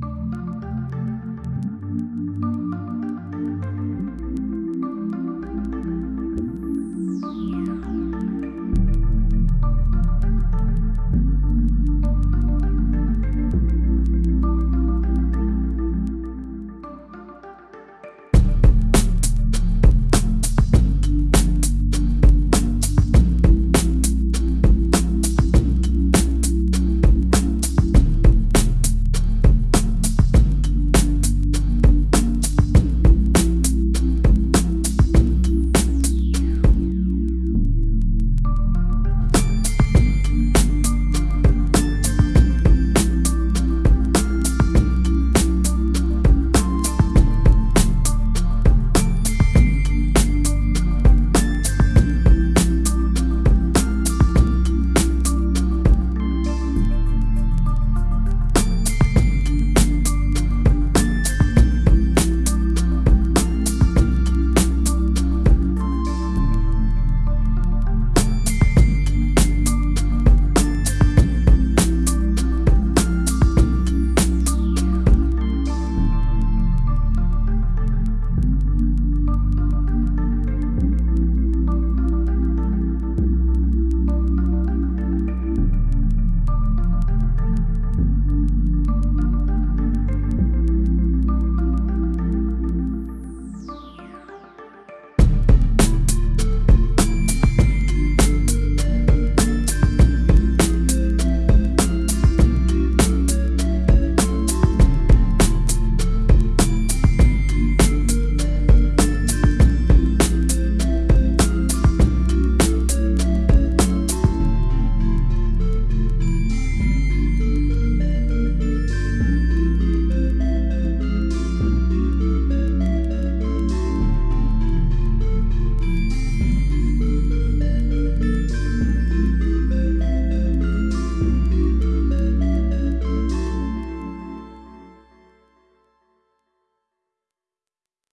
Bye.